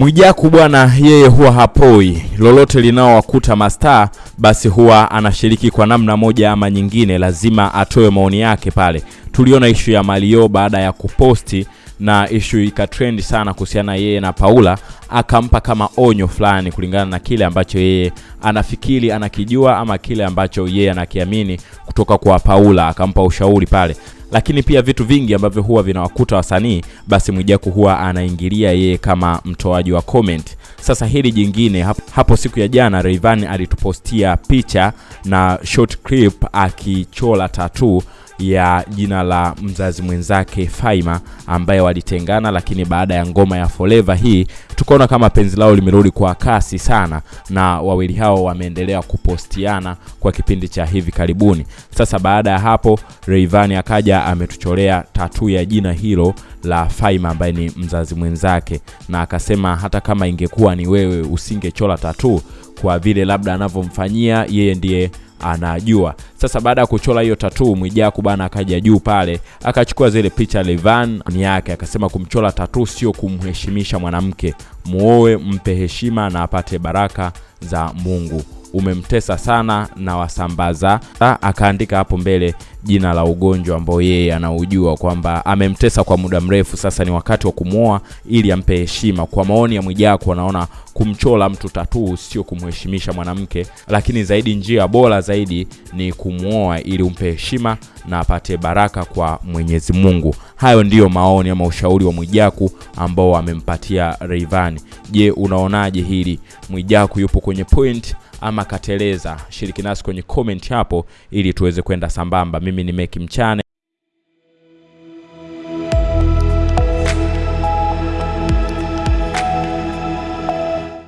Mwijaku bwana, yeye huwa hapoi. Lolote linaowakuta mastaa, basi huwa anashiriki kwa namna moja ama nyingine, lazima atoe maoni yake pale. Tuliona ishu ya Mario baada ya kuposti na ishu ikatrendi sana kuhusiana yeye na Paula, akampa kama onyo fulani kulingana na kile ambacho yeye anafikiri anakijua ama kile ambacho yeye anakiamini kutoka kwa Paula, akampa ushauri pale lakini pia vitu vingi ambavyo huwa vinawakuta wasanii basi Mwijaku huwa anaingilia yeye kama mtoaji wa comment. Sasa hili jingine hapo, hapo siku ya jana Rayvanny alitupostia picha na short clip akichola tattoo ya jina la mzazi mwenzake Faima ambaye walitengana, lakini baada ya ngoma ya Forever hii tukaona kama penzi lao limerudi kwa kasi sana, na wawili hao wameendelea kupostiana kwa kipindi cha hivi karibuni. Sasa baada ya hapo Rayvanny akaja ametucholea tatu ya jina hilo la Faima ambaye ni mzazi mwenzake, na akasema hata kama ingekuwa ni wewe usingechola tatu kwa vile labda anavyomfanyia yeye ndiye anajua. Sasa baada ya kuchora hiyo tatuu Mwijaku bana akaja juu pale akachukua zile picha Levan yake, akasema kumchora tatuu sio kumheshimisha mwanamke, muoe, mpe heshima na apate baraka za Mungu. Umemtesa sana na wasambaza. Akaandika hapo mbele jina la ugonjwa ambao yeye anaujua kwamba amemtesa kwa muda mrefu, sasa ni wakati wa kumwoa ili ampe heshima. Kwa maoni ya Mwijaku, anaona kumchola mtu tatuu sio kumheshimisha mwanamke, lakini zaidi, njia bora zaidi ni kumwoa ili umpe heshima na apate baraka kwa Mwenyezi Mungu. Hayo ndiyo maoni ama ushauri wa Mwijaku ambao amempatia Rayvanny. Je, unaonaje hili? Mwijaku yupo kwenye point ama kateleza? Shiriki nasi kwenye comment hapo ili tuweze kwenda sambamba. Mimi ni Meki Mchane.